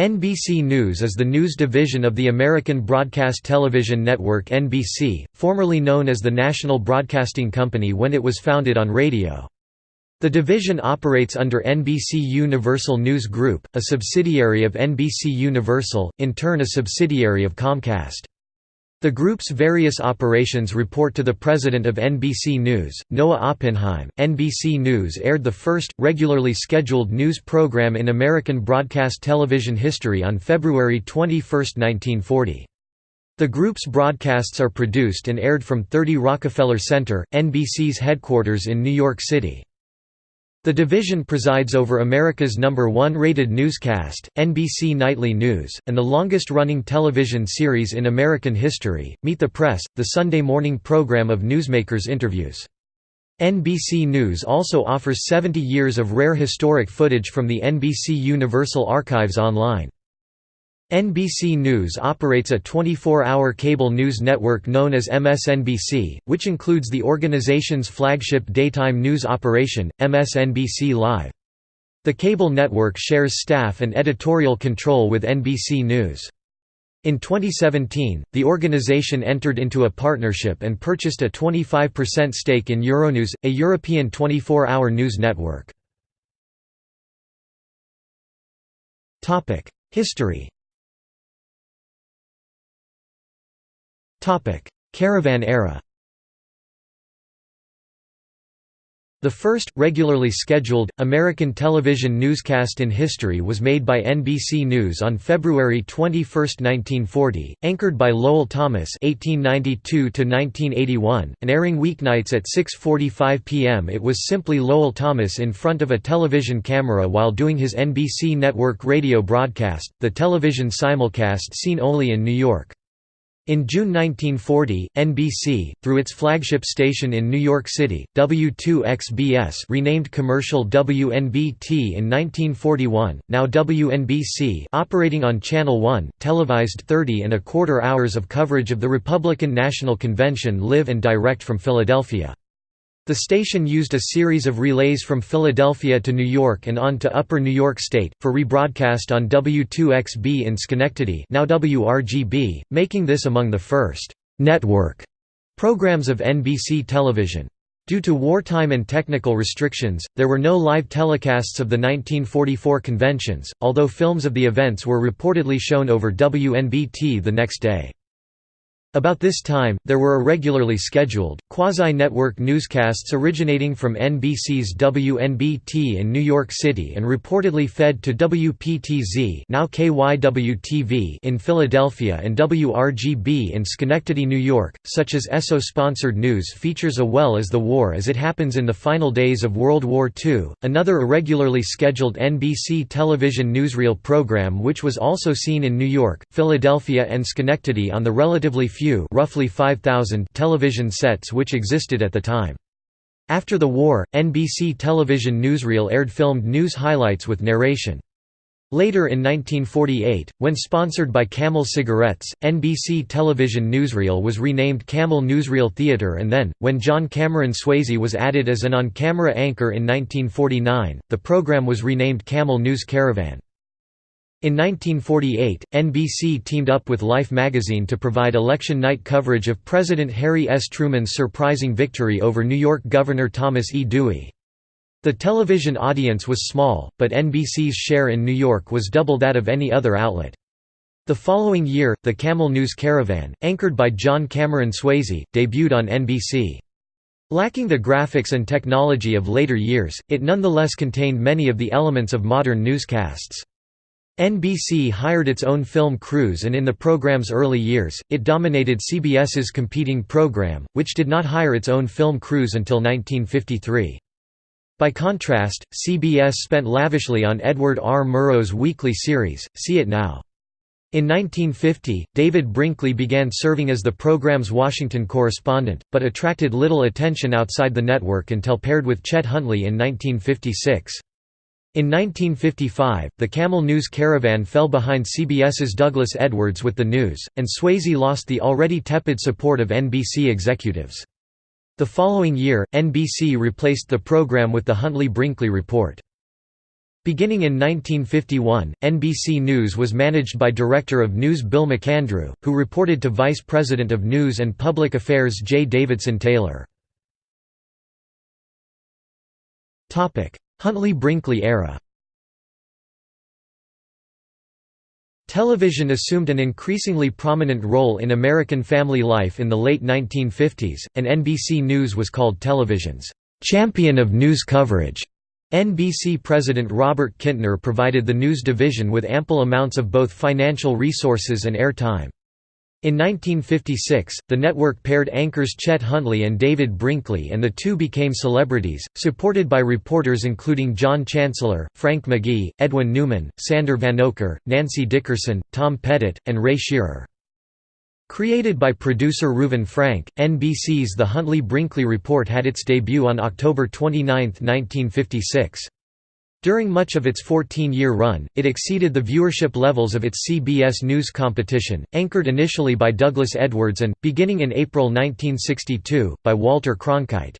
NBC News is the news division of the American Broadcast Television Network NBC, formerly known as the National Broadcasting Company when it was founded on radio. The division operates under NBC Universal News Group, a subsidiary of NBC Universal, in turn a subsidiary of Comcast. The group's various operations report to the president of NBC News, Noah Oppenheim. NBC News aired the first, regularly scheduled news program in American broadcast television history on February 21, 1940. The group's broadcasts are produced and aired from 30 Rockefeller Center, NBC's headquarters in New York City. The division presides over America's number one rated newscast, NBC Nightly News, and the longest-running television series in American history, Meet the Press, the Sunday morning program of newsmakers' interviews. NBC News also offers 70 years of rare historic footage from the NBC Universal Archives online. NBC News operates a 24-hour cable news network known as MSNBC, which includes the organization's flagship daytime news operation, MSNBC Live. The cable network shares staff and editorial control with NBC News. In 2017, the organization entered into a partnership and purchased a 25% stake in Euronews, a European 24-hour news network. History Caravan era The first, regularly scheduled, American television newscast in history was made by NBC News on February 21, 1940, anchored by Lowell Thomas (1892–1981), and airing weeknights at 6:45 p.m. It was simply Lowell Thomas in front of a television camera while doing his NBC network radio broadcast, the television simulcast seen only in New York. In June 1940, NBC, through its flagship station in New York City, W2XBS renamed commercial WNBT in 1941, now WNBC operating on Channel 1, televised 30 and a quarter hours of coverage of the Republican National Convention live and direct from Philadelphia. The station used a series of relays from Philadelphia to New York and on to Upper New York State, for rebroadcast on W2XB in Schenectady now WRGB, making this among the first «network» programs of NBC television. Due to wartime and technical restrictions, there were no live telecasts of the 1944 conventions, although films of the events were reportedly shown over WNBT the next day. About this time, there were irregularly scheduled, quasi-network newscasts originating from NBC's WNBT in New York City and reportedly fed to WPTZ now KYW-TV in Philadelphia and WRGB in Schenectady, New York, such as ESSO-sponsored news features A Well as the War as it happens in the final days of World War II, another irregularly scheduled NBC television newsreel program which was also seen in New York, Philadelphia and Schenectady on the relatively few roughly 5,000 television sets which existed at the time. After the war, NBC television newsreel aired filmed news highlights with narration. Later in 1948, when sponsored by Camel cigarettes, NBC television newsreel was renamed Camel Newsreel Theatre and then, when John Cameron Swayze was added as an on-camera anchor in 1949, the program was renamed Camel News Caravan. In 1948, NBC teamed up with Life magazine to provide election night coverage of President Harry S. Truman's surprising victory over New York Governor Thomas E. Dewey. The television audience was small, but NBC's share in New York was double that of any other outlet. The following year, the Camel News Caravan, anchored by John Cameron Swayze, debuted on NBC. Lacking the graphics and technology of later years, it nonetheless contained many of the elements of modern newscasts. NBC hired its own film crews and in the program's early years, it dominated CBS's competing program, which did not hire its own film crews until 1953. By contrast, CBS spent lavishly on Edward R. Murrow's weekly series, See It Now. In 1950, David Brinkley began serving as the program's Washington correspondent, but attracted little attention outside the network until paired with Chet Huntley in 1956. In 1955, the Camel News Caravan fell behind CBS's Douglas Edwards with the news, and Swayze lost the already tepid support of NBC executives. The following year, NBC replaced the program with the Huntley-Brinkley Report. Beginning in 1951, NBC News was managed by Director of News Bill McAndrew, who reported to Vice President of News and Public Affairs J. Davidson Taylor. Huntley-Brinkley era Television assumed an increasingly prominent role in American family life in the late 1950s, and NBC News was called television's champion of news coverage. NBC President Robert Kintner provided the news division with ample amounts of both financial resources and airtime. In 1956, the network paired anchors Chet Huntley and David Brinkley and the two became celebrities, supported by reporters including John Chancellor, Frank McGee, Edwin Newman, Sander Vanocur, Nancy Dickerson, Tom Pettit, and Ray Scherer. Created by producer Reuven Frank, NBC's The Huntley-Brinkley Report had its debut on October 29, 1956. During much of its 14-year run, it exceeded the viewership levels of its CBS News competition, anchored initially by Douglas Edwards and, beginning in April 1962, by Walter Cronkite.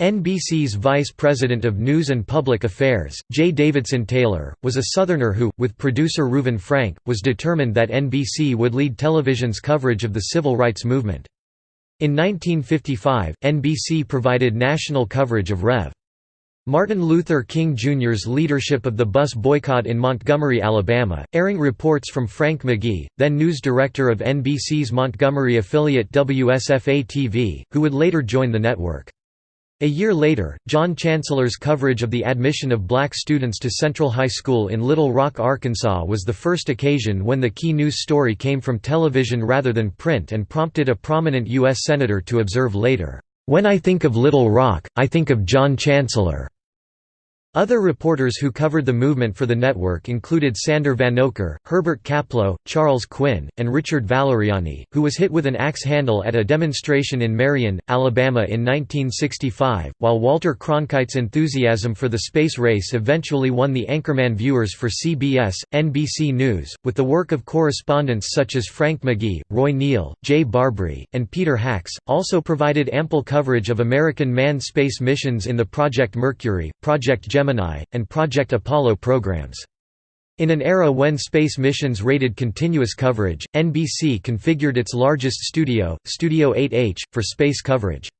NBC's Vice President of News and Public Affairs, J. Davidson Taylor, was a Southerner who, with producer Reuven Frank, was determined that NBC would lead television's coverage of the civil rights movement. In 1955, NBC provided national coverage of Rev. Martin Luther King Jr.'s leadership of the bus boycott in Montgomery, Alabama, airing reports from Frank McGee, then news director of NBC's Montgomery affiliate WSFA-TV, who would later join the network. A year later, John Chancellor's coverage of the admission of black students to Central High School in Little Rock, Arkansas was the first occasion when the key news story came from television rather than print and prompted a prominent U.S. Senator to observe later, "...when I think of Little Rock, I think of John Chancellor." Other reporters who covered the movement for the network included Sander Vanocur, Herbert Kaplow, Charles Quinn, and Richard Valeriani, who was hit with an axe handle at a demonstration in Marion, Alabama in 1965, while Walter Cronkite's enthusiasm for the space race eventually won the Anchorman viewers for CBS, NBC News, with the work of correspondents such as Frank McGee, Roy Neal, Jay Barbree, and Peter Hacks, also provided ample coverage of American manned space missions in the Project Mercury, Project Gemini, and Project Apollo programs. In an era when space missions rated continuous coverage, NBC configured its largest studio, Studio 8H, for space coverage.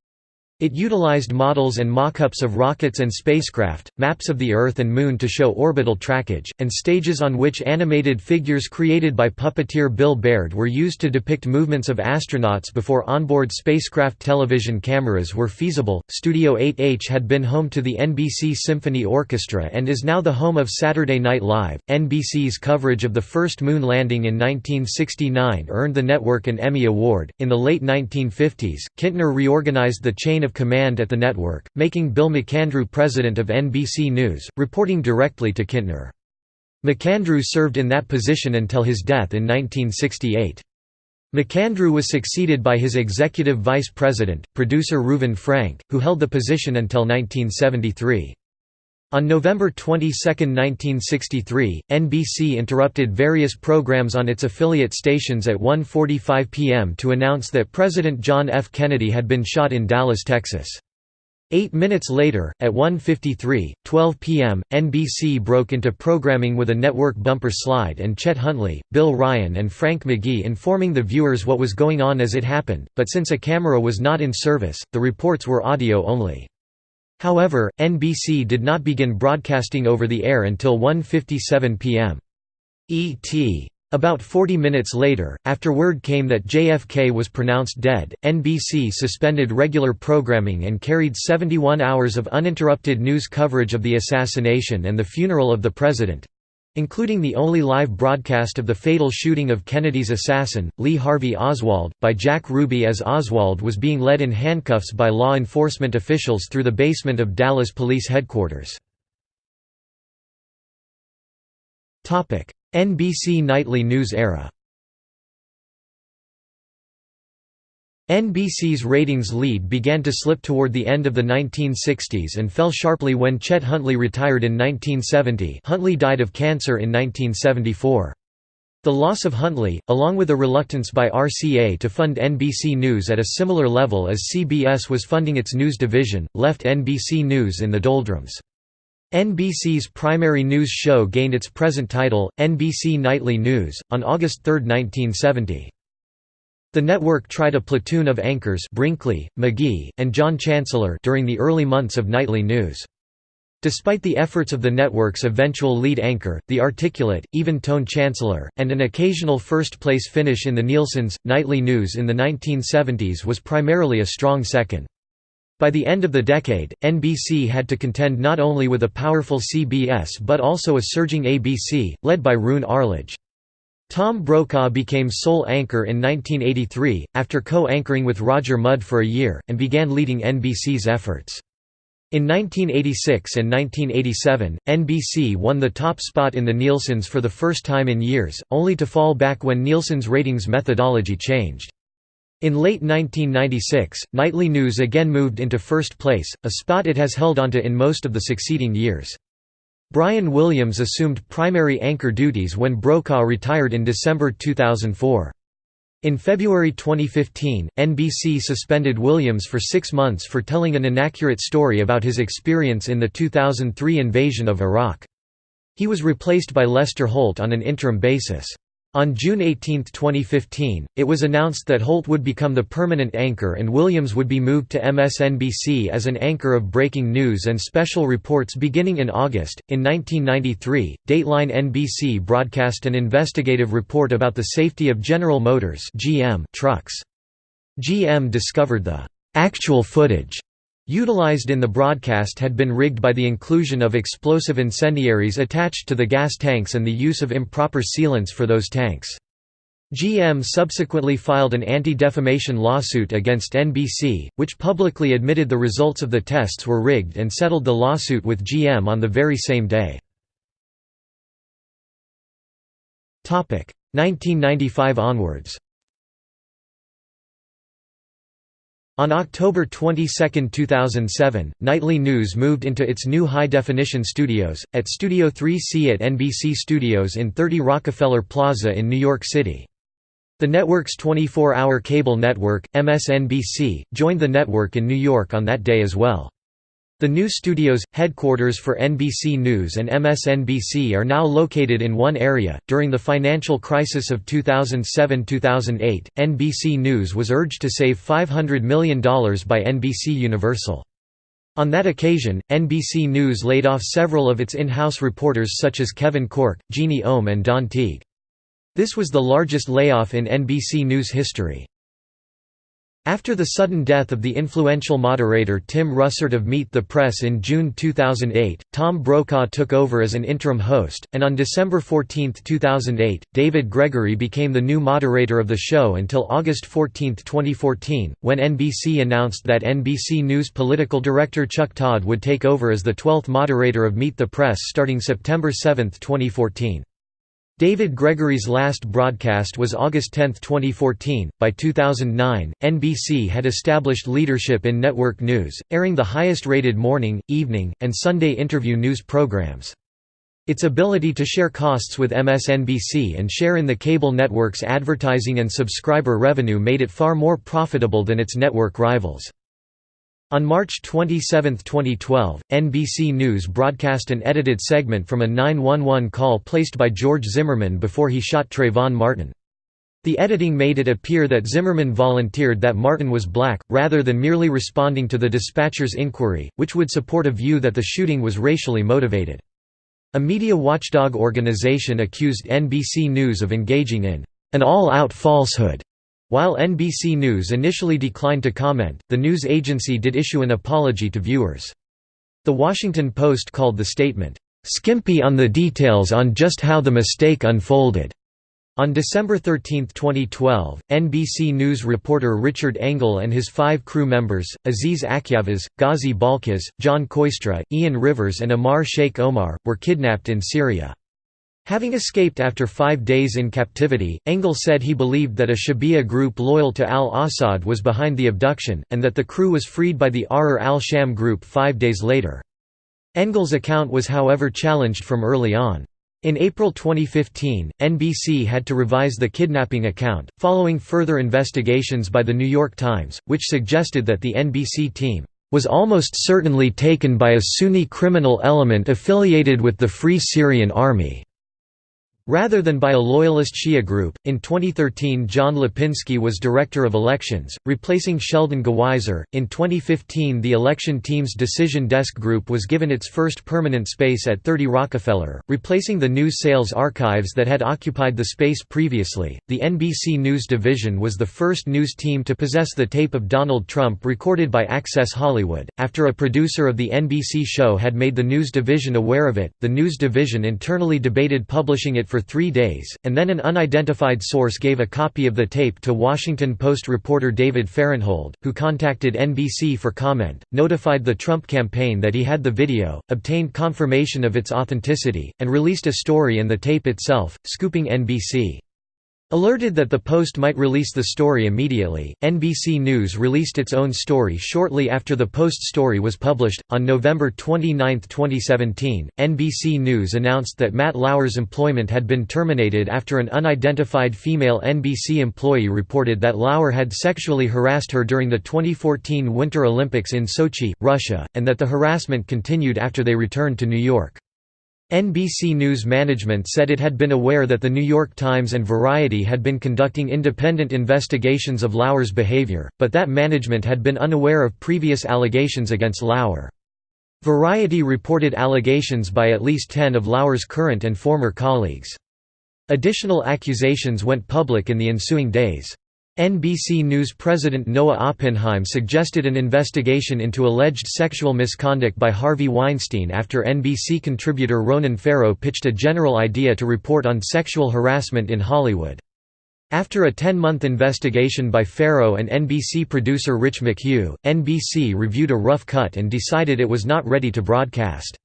It utilized models and mock-ups of rockets and spacecraft, maps of the Earth and Moon to show orbital trackage, and stages on which animated figures created by puppeteer Bill Baird were used to depict movements of astronauts before onboard spacecraft television cameras were feasible. Studio 8H had been home to the NBC Symphony Orchestra and is now the home of Saturday Night Live. NBC's coverage of the first moon landing in 1969 earned the network an Emmy Award. In the late 1950s, Kintner reorganized the chain of of command at the network, making Bill McAndrew president of NBC News, reporting directly to Kintner. McAndrew served in that position until his death in 1968. McAndrew was succeeded by his executive vice president, producer Reuven Frank, who held the position until 1973. On November 22, 1963, NBC interrupted various programs on its affiliate stations at 1.45 p.m. to announce that President John F. Kennedy had been shot in Dallas, Texas. Eight minutes later, at 1.53, 12 p.m., NBC broke into programming with a network bumper slide and Chet Huntley, Bill Ryan and Frank McGee informing the viewers what was going on as it happened, but since a camera was not in service, the reports were audio only. However, NBC did not begin broadcasting over the air until 1.57 p.m. ET. About 40 minutes later, after word came that JFK was pronounced dead, NBC suspended regular programming and carried 71 hours of uninterrupted news coverage of the assassination and the funeral of the president, including the only live broadcast of the fatal shooting of Kennedy's assassin, Lee Harvey Oswald, by Jack Ruby as Oswald was being led in handcuffs by law enforcement officials through the basement of Dallas Police Headquarters. NBC Nightly News era NBC's ratings lead began to slip toward the end of the 1960s and fell sharply when Chet Huntley retired in 1970 Huntley died of cancer in 1974. The loss of Huntley, along with a reluctance by RCA to fund NBC News at a similar level as CBS was funding its news division, left NBC News in the doldrums. NBC's primary news show gained its present title, NBC Nightly News, on August 3, 1970. The network tried a platoon of anchors Brinkley, McGee, and John Chancellor during the early months of nightly news. Despite the efforts of the network's eventual lead anchor, the articulate, even-tone Chancellor, and an occasional first-place finish in the Nielsen's, nightly news in the 1970s was primarily a strong second. By the end of the decade, NBC had to contend not only with a powerful CBS but also a surging ABC, led by Roone Arledge. Tom Brokaw became sole anchor in 1983, after co-anchoring with Roger Mudd for a year, and began leading NBC's efforts. In 1986 and 1987, NBC won the top spot in the Nielsen's for the first time in years, only to fall back when Nielsen's ratings methodology changed. In late 1996, Nightly News again moved into first place, a spot it has held onto in most of the succeeding years. Brian Williams assumed primary anchor duties when Brokaw retired in December 2004. In February 2015, NBC suspended Williams for six months for telling an inaccurate story about his experience in the 2003 invasion of Iraq. He was replaced by Lester Holt on an interim basis. On June 18, 2015, it was announced that Holt would become the permanent anchor and Williams would be moved to MSNBC as an anchor of breaking news and special reports beginning in August. In 1993, Dateline NBC broadcast an investigative report about the safety of General Motors (GM) trucks. GM discovered the actual footage utilized in the broadcast had been rigged by the inclusion of explosive incendiaries attached to the gas tanks and the use of improper sealants for those tanks. GM subsequently filed an anti-defamation lawsuit against NBC, which publicly admitted the results of the tests were rigged and settled the lawsuit with GM on the very same day. 1995 onwards On October 22, 2007, Nightly News moved into its new high-definition studios, at Studio 3C at NBC Studios in 30 Rockefeller Plaza in New York City. The network's 24-hour cable network, MSNBC, joined the network in New York on that day as well. The new studios, headquarters for NBC News and MSNBC, are now located in one area. During the financial crisis of 2007 2008, NBC News was urged to save $500 million by NBC Universal. On that occasion, NBC News laid off several of its in house reporters such as Kevin Corke, Jeanne Ohm, and Don Teague. This was the largest layoff in NBC News history. After the sudden death of the influential moderator Tim Russert of Meet the Press in June 2008, Tom Brokaw took over as an interim host, and on December 14, 2008, David Gregory became the new moderator of the show until August 14, 2014, when NBC announced that NBC News political director Chuck Todd would take over as the 12th moderator of Meet the Press starting September 7, 2014. David Gregory's last broadcast was August 10, 2014. By 2009, NBC had established leadership in network news, airing the highest rated morning, evening, and Sunday interview news programs. Its ability to share costs with MSNBC and share in the cable network's advertising and subscriber revenue made it far more profitable than its network rivals. On March 27, 2012, NBC News broadcast an edited segment from a 911 call placed by George Zimmerman before he shot Trayvon Martin. The editing made it appear that Zimmerman volunteered that Martin was black, rather than merely responding to the dispatcher's inquiry, which would support a view that the shooting was racially motivated. A media watchdog organization accused NBC News of engaging in an all-out falsehood while NBC News initially declined to comment, the news agency did issue an apology to viewers. The Washington Post called the statement, "...skimpy on the details on just how the mistake unfolded." On December 13, 2012, NBC News reporter Richard Engel and his five crew members, Aziz Akyavaz, Ghazi Balkis, John Koistra, Ian Rivers and Amar Sheikh Omar, were kidnapped in Syria. Having escaped after five days in captivity, Engel said he believed that a shabiha group loyal to al-Assad was behind the abduction, and that the crew was freed by the Ahrar al-Sham group five days later. Engel's account was however challenged from early on. In April 2015, NBC had to revise the kidnapping account, following further investigations by The New York Times, which suggested that the NBC team was almost certainly taken by a Sunni criminal element affiliated with the Free Syrian Army. Rather than by a loyalist Shia group, in 2013 John Lipinski was Director of Elections, replacing Sheldon Gawiser. In 2015 the election team's Decision Desk Group was given its first permanent space at 30 Rockefeller, replacing the news sales archives that had occupied the space previously. The NBC News Division was the first news team to possess the tape of Donald Trump recorded by Access Hollywood. After a producer of the NBC show had made the news division aware of it, the news division internally debated publishing it for three days, and then an unidentified source gave a copy of the tape to Washington Post reporter David Fahrenthold, who contacted NBC for comment, notified the Trump campaign that he had the video, obtained confirmation of its authenticity, and released a story and the tape itself, scooping NBC. Alerted that the Post might release the story immediately, NBC News released its own story shortly after the Post story was published. On November 29, 2017, NBC News announced that Matt Lauer's employment had been terminated after an unidentified female NBC employee reported that Lauer had sexually harassed her during the 2014 Winter Olympics in Sochi, Russia, and that the harassment continued after they returned to New York. NBC News management said it had been aware that The New York Times and Variety had been conducting independent investigations of Lauer's behavior, but that management had been unaware of previous allegations against Lauer. Variety reported allegations by at least ten of Lauer's current and former colleagues. Additional accusations went public in the ensuing days. NBC News president Noah Oppenheim suggested an investigation into alleged sexual misconduct by Harvey Weinstein after NBC contributor Ronan Farrow pitched a general idea to report on sexual harassment in Hollywood. After a 10-month investigation by Farrow and NBC producer Rich McHugh, NBC reviewed a rough cut and decided it was not ready to broadcast.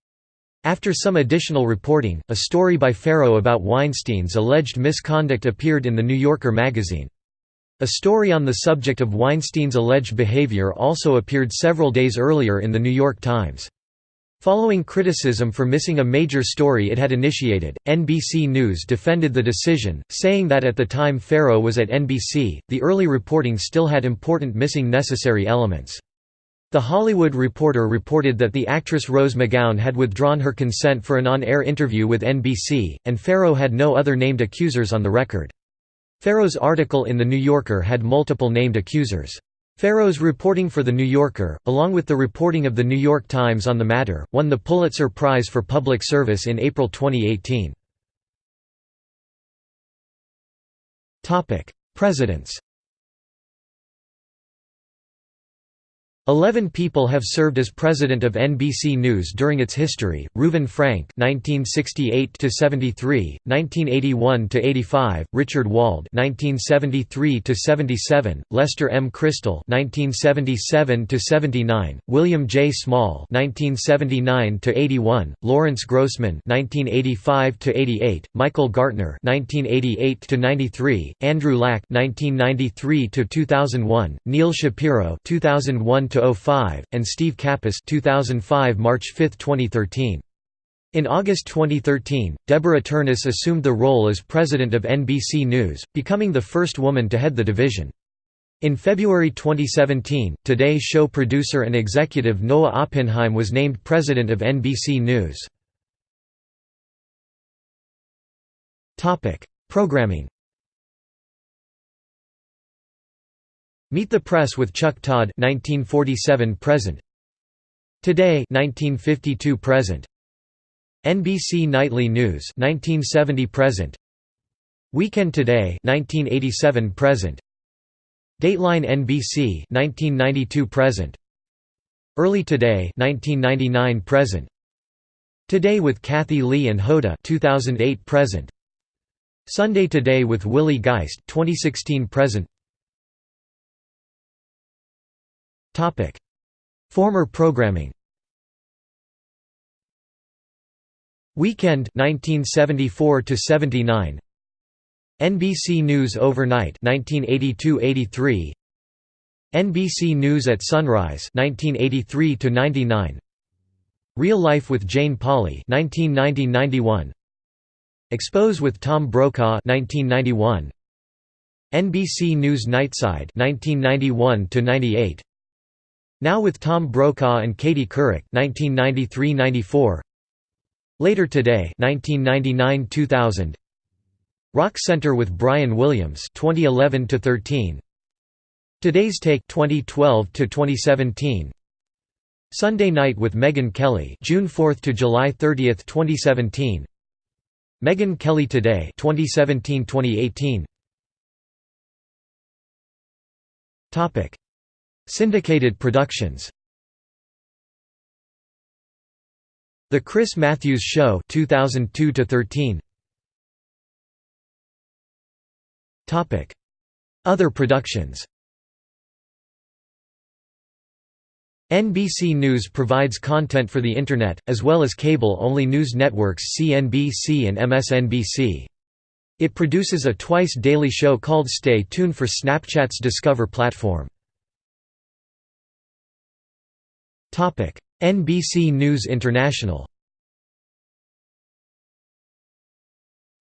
After some additional reporting, a story by Farrow about Weinstein's alleged misconduct appeared in The New Yorker magazine. A story on the subject of Weinstein's alleged behavior also appeared several days earlier in The New York Times. Following criticism for missing a major story it had initiated, NBC News defended the decision, saying that at the time Farrow was at NBC, the early reporting still had important missing necessary elements. The Hollywood Reporter reported that the actress Rose McGowan had withdrawn her consent for an on-air interview with NBC, and Farrow had no other named accusers on the record. Farrow's article in The New Yorker had multiple named accusers. Farrow's reporting for The New Yorker, along with the reporting of The New York Times on the matter, won the Pulitzer Prize for Public Service in April 2018. Presidents Eleven people have served as president of NBC News during its history: Reuven Frank (1968–73, 1981–85), Richard Wald (1973–77), Lester M. Crystal (1977–79), William J. Small (1979–81), Lawrence Grossman (1985–88), Michael Gartner (1988–93), Andrew Lack (1993–2001), Neil Shapiro (2001 05, and Steve Capus 2005 March 5, 2013. In August 2013, Deborah Turness assumed the role as president of NBC News, becoming the first woman to head the division. In February 2017, Today show producer and executive Noah Oppenheim was named president of NBC News. Programming Meet the Press with Chuck Todd 1947 present. Today 1952 present. NBC Nightly News 1970 present. Weekend Today 1987 present. Dateline NBC 1992 present. Early Today 1999 present. Today with Kathie Lee and Hoda 2008 present. Sunday Today with Willie Geist 2016 present. Topic: Former programming. Weekend 1974 to 79. NBC News Overnight 1982-83. NBC News at Sunrise 1983 to 99. Real Life with Jane Pauley 1990-91. Expose with Tom Brokaw 1991. NBC News Nightside 1991 to 98. Now with Tom Brokaw and Katie Couric 1993–94 Later Today 1999–2000 Rock Center with Brian Williams 2011 13 Today's Take 2012 2017 Sunday Night with Megyn Kelly June 4 to July 30, 2017 Megyn Kelly Today 2017-2018 Topic Syndicated productions The Chris Matthews Show 2002 13 Topic Other productions NBC News provides content for the Internet, as well as cable-only news networks CNBC and MSNBC. It produces a twice-daily show called Stay Tuned for Snapchat's Discover platform. NBC News International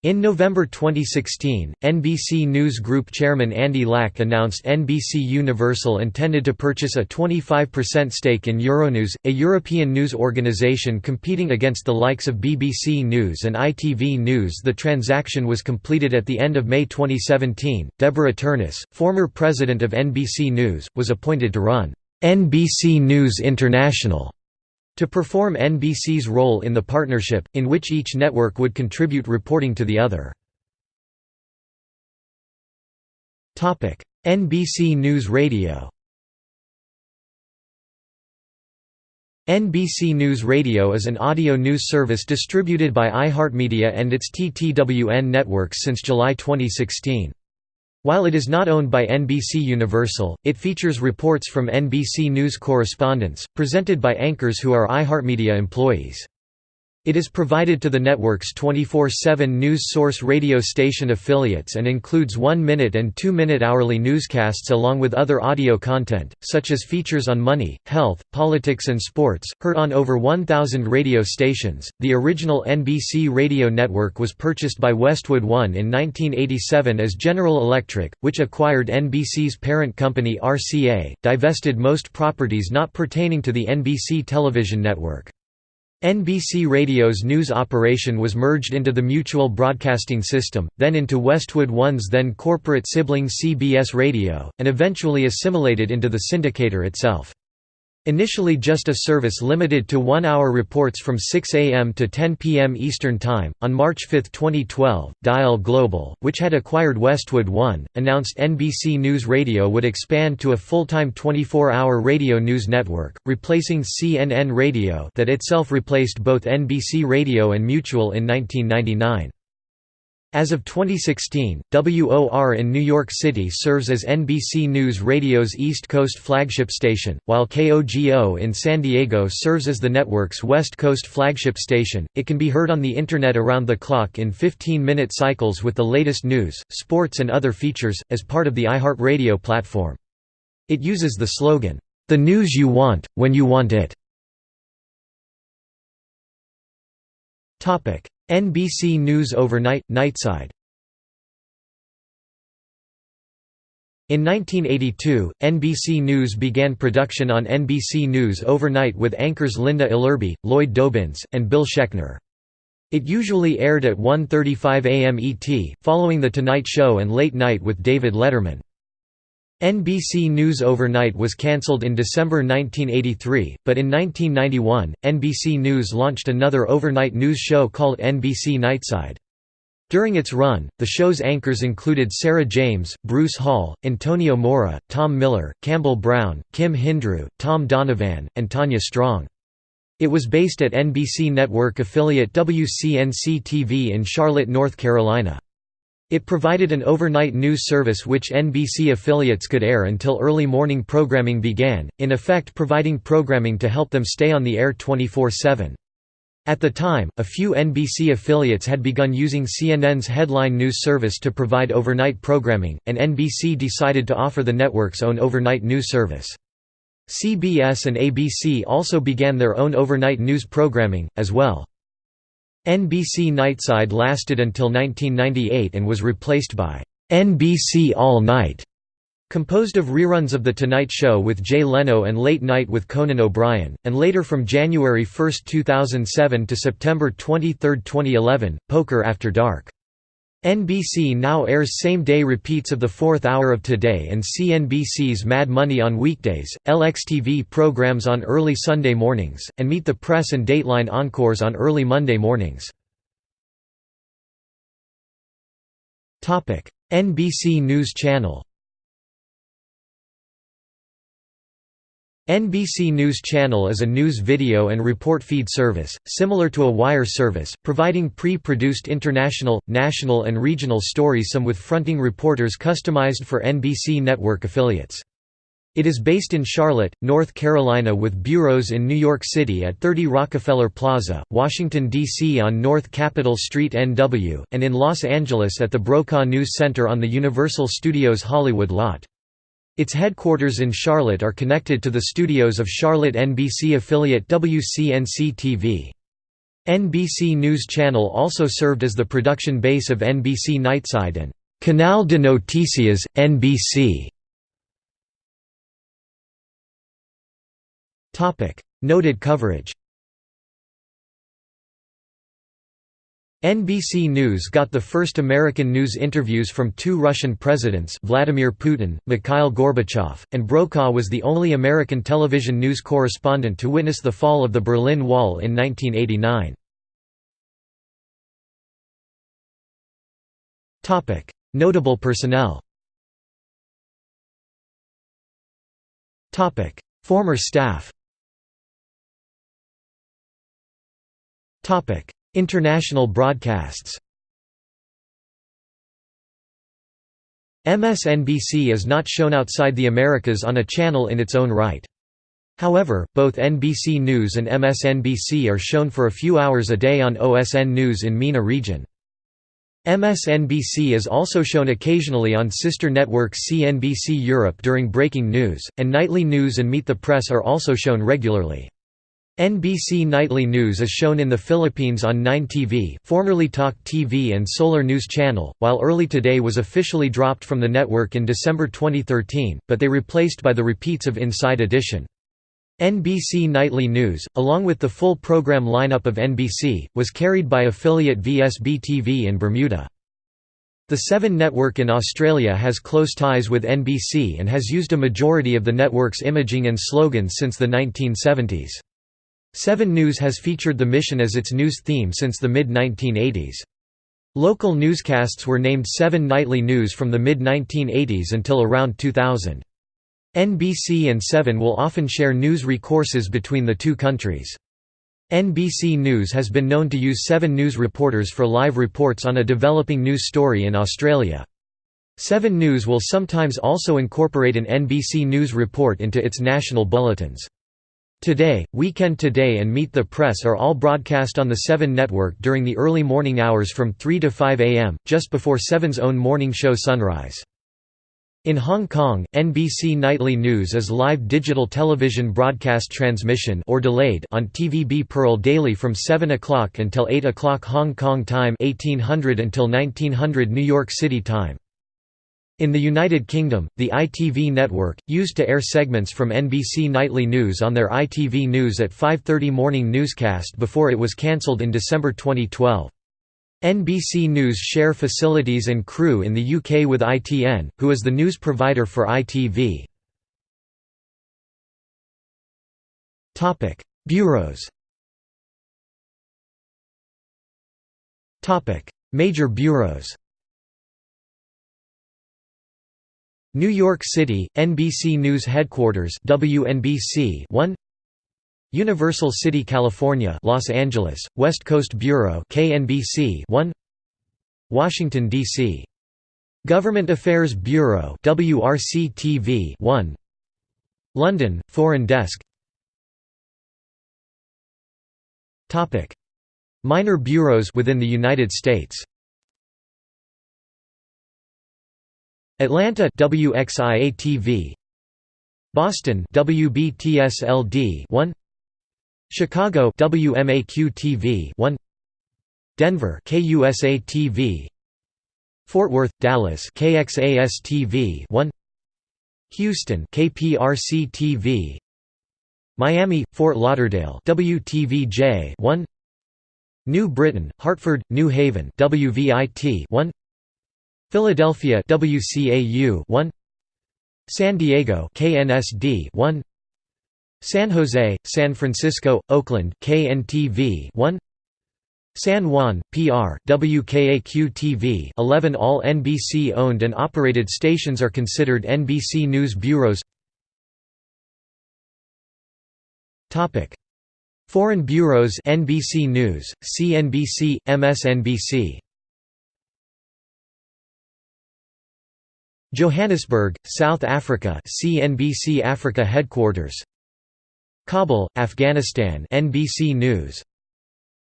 In November 2016, NBC News Group chairman Andy Lack announced NBC Universal intended to purchase a 25% stake in Euronews, a European news organization competing against the likes of BBC News and ITV News. The transaction was completed at the end of May 2017. Deborah Turness, former president of NBC News, was appointed to run NBC News International to perform NBC's role in the partnership, in which each network would contribute reporting to the other. NBC News Radio NBC News Radio is an audio news service distributed by iHeartMedia and its TTWN networks since July 2016. While it is not owned by NBC Universal, it features reports from NBC News correspondents, presented by anchors who are iHeartMedia employees. It is provided to the network's 24-7 news source radio station affiliates and includes one-minute and two-minute hourly newscasts along with other audio content, such as features on money, health, politics and sports, heard on over 1,000 radio stations. The original NBC radio network was purchased by Westwood One in 1987 as General Electric, which acquired NBC's parent company RCA, divested most properties not pertaining to the NBC television network. NBC Radio's news operation was merged into the Mutual Broadcasting System, then into Westwood One's then corporate sibling CBS Radio, and eventually assimilated into the syndicator itself. Initially just a service limited to one-hour reports from 6 a.m. to 10 p.m. Eastern Time, on March 5, 2012, Dial Global, which had acquired Westwood One, announced NBC News Radio would expand to a full-time 24-hour radio news network, replacing CNN Radio that itself replaced both NBC Radio and Mutual in 1999. As of 2016, WOR in New York City serves as NBC News Radio's East Coast flagship station, while KOGO in San Diego serves as the network's West Coast flagship station. It can be heard on the Internet around the clock in 15 minute cycles with the latest news, sports, and other features, as part of the iHeartRadio platform. It uses the slogan, The news you want, when you want it. NBC News Overnight – Nightside In 1982, NBC News began production on NBC News Overnight with anchors Linda Ellerbee, Lloyd Dobyns, and Bill Schechner. It usually aired at 1.35 am ET, following The Tonight Show and Late Night with David Letterman. NBC News Overnight was cancelled in December 1983, but in 1991, NBC News launched another overnight news show called NBC Nightside. During its run, the show's anchors included Sarah James, Bruce Hall, Antonio Mora, Tom Miller, Campbell Brown, Kim Hindrew, Tom Donovan, and Tanya Strong. It was based at NBC network affiliate WCNC-TV in Charlotte, North Carolina. It provided an overnight news service which NBC affiliates could air until early morning programming began, in effect providing programming to help them stay on the air 24-7. At the time, a few NBC affiliates had begun using CNN's headline news service to provide overnight programming, and NBC decided to offer the network's own overnight news service. CBS and ABC also began their own overnight news programming, as well. NBC Nightside lasted until 1998 and was replaced by NBC All Night Composed of reruns of The Tonight Show with Jay Leno and Late Night with Conan O'Brien, and later from January 1, 2007 to September 23, 2011, Poker After Dark. NBC now airs same-day repeats of the fourth hour of Today and CNBC's Mad Money on weekdays, LXTV programs on early Sunday mornings, and Meet the Press and Dateline Encores on early Monday mornings. NBC News Channel NBC News Channel is a news video and report feed service, similar to a wire service, providing pre-produced international, national and regional stories some with fronting reporters customized for NBC network affiliates. It is based in Charlotte, North Carolina with bureaus in New York City at 30 Rockefeller Plaza, Washington, D.C. on North Capitol Street NW, and in Los Angeles at the Brokaw News Center on the Universal Studios Hollywood lot. Its headquarters in Charlotte are connected to the studios of Charlotte NBC affiliate WCNC-TV. NBC News Channel also served as the production base of NBC Nightside and Canal de Noticias, NBC. Noted coverage NBC News got the first American news interviews from two Russian presidents Vladimir Putin, Mikhail Gorbachev, and Brokaw was the only American television news correspondent to witness the fall of the Berlin Wall in 1989. Notable personnel Former staff International broadcasts MSNBC is not shown outside the Americas on a channel in its own right. However, both NBC News and MSNBC are shown for a few hours a day on OSN News in MENA region. MSNBC is also shown occasionally on sister network CNBC Europe during breaking news, and Nightly News and Meet the Press are also shown regularly. NBC Nightly News is shown in the Philippines on 9TV formerly Talk TV and Solar News Channel, while Early Today was officially dropped from the network in December 2013, but they replaced by the repeats of Inside Edition. NBC Nightly News, along with the full program lineup of NBC, was carried by affiliate VSB-TV in Bermuda. The Seven Network in Australia has close ties with NBC and has used a majority of the network's imaging and slogans since the 1970s. 7 News has featured the mission as its news theme since the mid-1980s. Local newscasts were named 7 Nightly News from the mid-1980s until around 2000. NBC and 7 will often share news recourses between the two countries. NBC News has been known to use 7 News reporters for live reports on a developing news story in Australia. 7 News will sometimes also incorporate an NBC News report into its national bulletins. Today, Weekend Today and Meet the Press are all broadcast on the 7 network during the early morning hours from 3 to 5 am, just before 7's own morning show Sunrise. In Hong Kong, NBC Nightly News is live digital television broadcast transmission or delayed on TVB Pearl daily from 7 o'clock until 8 o'clock Hong Kong time 1800 until 1900 New York City time. In the United Kingdom, the ITV network, used to air segments from NBC Nightly News on their ITV News at 5.30 morning newscast before it was cancelled in December 2012. NBC News share facilities and crew in the UK with ITN, who is the news provider for ITV. Bureaus Major bureaus New York City, NBC News Headquarters WNBC 1 Universal City, California Los Angeles, West Coast Bureau KNBC 1 Washington, D.C. Government Affairs Bureau WRC-TV 1 London, Foreign Desk. Minor bureaus within the United States Atlanta WXIA-TV Boston WBTSLD 1 Chicago WMAQ-TV 1 Denver KUSA-TV Fort Worth Dallas KXAS-TV 1 Houston KPRC TV Miami Fort Lauderdale WTVJ 1 New Britain Hartford New Haven WVIT 1 Philadelphia WCAU 1 San Diego KNSD 1 San Jose San Francisco Oakland KNTV 1 San Juan, PR, WKAQ-TV 11 All NBC-owned and operated stations are considered NBC News bureaus. Foreign bureaus NBC News, CNBC, MSNBC Johannesburg, South Africa CNBC Africa headquarters. Kabul, Afghanistan NBC News.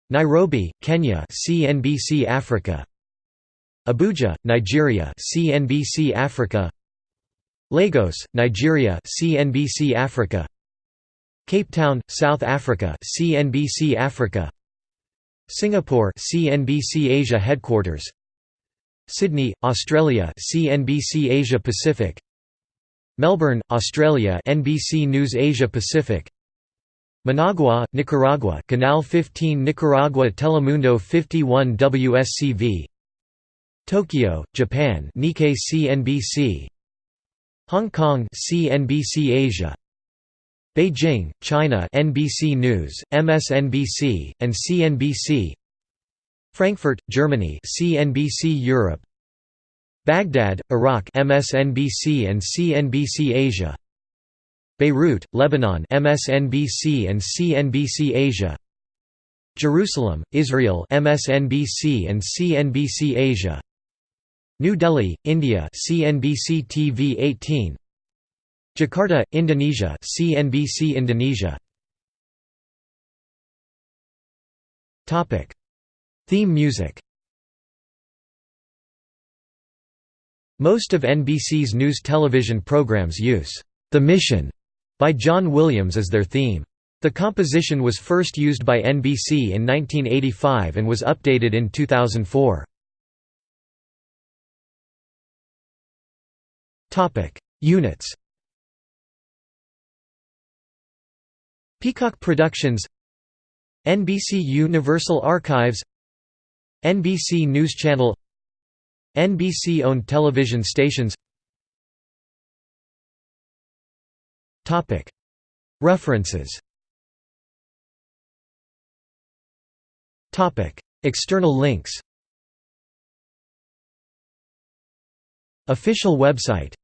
Nairobi, Kenya CNBC Africa. Abuja, Nigeria CNBC Africa. Lagos, Nigeria CNBC Africa. Cape Town, South Africa CNBC Africa. Singapore CNBC Asia headquarters Sydney, Australia CNBC Asia Pacific. Melbourne, Australia NBC News Asia Pacific. Managua, Nicaragua Canal 15 Nicaragua Telemundo 51 WSCV Tokyo, Japan Nikkei CNBC Hong Kong CNBC Asia. Beijing, China NBC News, MSNBC, and CNBC Frankfurt, Germany CNBC Europe. Baghdad, Iraq MSNBC and CNBC Asia. Beirut, Lebanon MSNBC and CNBC Asia. Jerusalem, Israel MSNBC and CNBC Asia. New Delhi, India CNBC TV 18 Jakarta, Indonesia CNBC Indonesia. Topic Theme music Most of NBC's news television programs use The Mission by John Williams as their theme. The composition was first used by NBC in 1985 and was updated in 2004. Topic: Units Peacock Productions NBC Universal Archives NBC News Channel NBC-owned television stations. References. External links. Official website